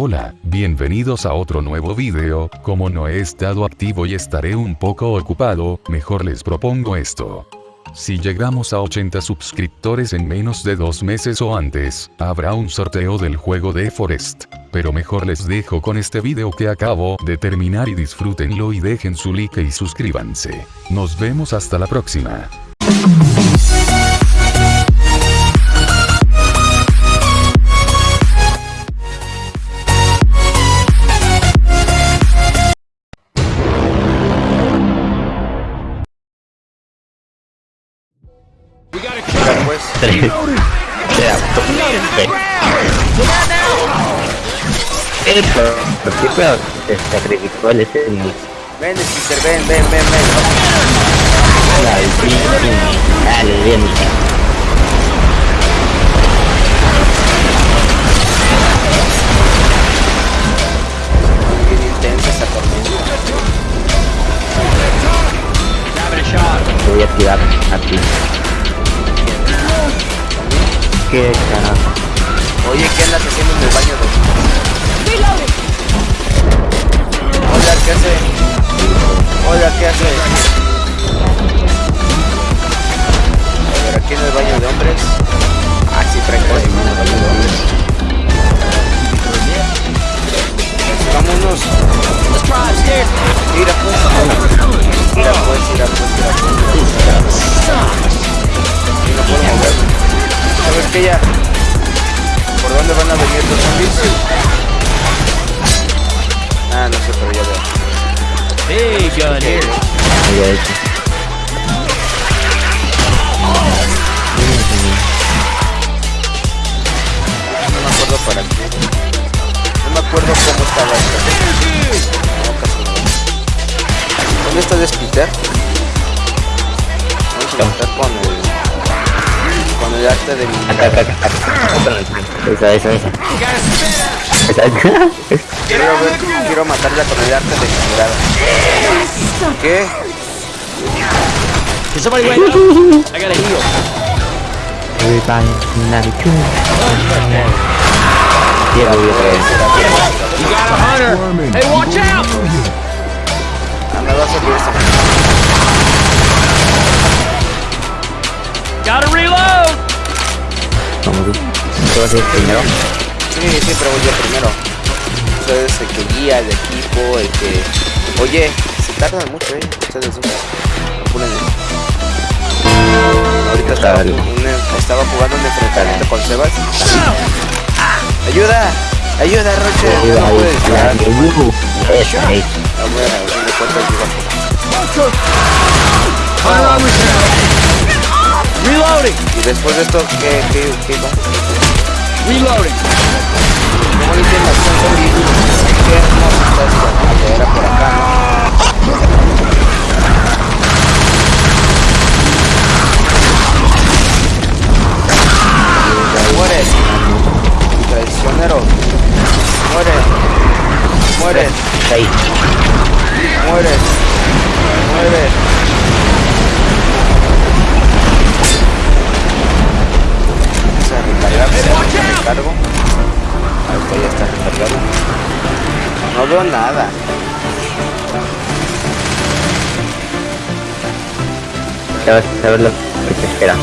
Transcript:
Hola, bienvenidos a otro nuevo video, como no he estado activo y estaré un poco ocupado, mejor les propongo esto. Si llegamos a 80 suscriptores en menos de dos meses o antes, habrá un sorteo del juego de Forest. Pero mejor les dejo con este video que acabo de terminar y disfrútenlo y dejen su like y suscríbanse. Nos vemos hasta la próxima. Pues. Tres. Espera, ve. Eh, pero, ¿por qué se sacrificó el ese en Ven, Peter, ven, ven, ven, ven. la? Dale, bien. Voy a tirar a ti. ¿Qué carajo? Oye, ¿qué andas haciendo en el baño de... Hola, ¿qué hace? Hola, ¿qué hace? Zombies? Ah, no sé, pero ya veo. Hey, here. No me acuerdo para qué. No me acuerdo cómo estaba esto. No, casi no. ¿Dónde está Despiter? Vamos a empezar con de mi Acá, acá, acá. acá. Esa, esa, esa. Esa. Quiero, ver, quiero matarla con el arte de mi mirada. ¿Qué? Can somebody wake up? I gotta heal. Everybody. You got a hunter. Hey, watch out! Me va a subir esa. Gotta reload. Vamos tú. ¿Qué vas a ir primero? Sí, siempre voy yo primero. Ustedes el que guía el equipo, el que... Oye, se tardan mucho, eh. Ustedes. Apuren. Ahorita estaba, un- estaba jugando un enfrentamiento con Sebas. ¡Ayuda! ¡Ayuda, Roche! Va, No puedes va. disparar. Uh, Esa, ahí. Reloading. Y después de esto, ¿qué, qué, qué va? Reloading. Qué Era por acá, ¿no? Muere. Traicionero. Muere. Muere. Ahí. Muere. Muere. Vamos a recargar. Recargo. Ahorita ya está recargado. No veo nada. Ya vas a ver lo que espera.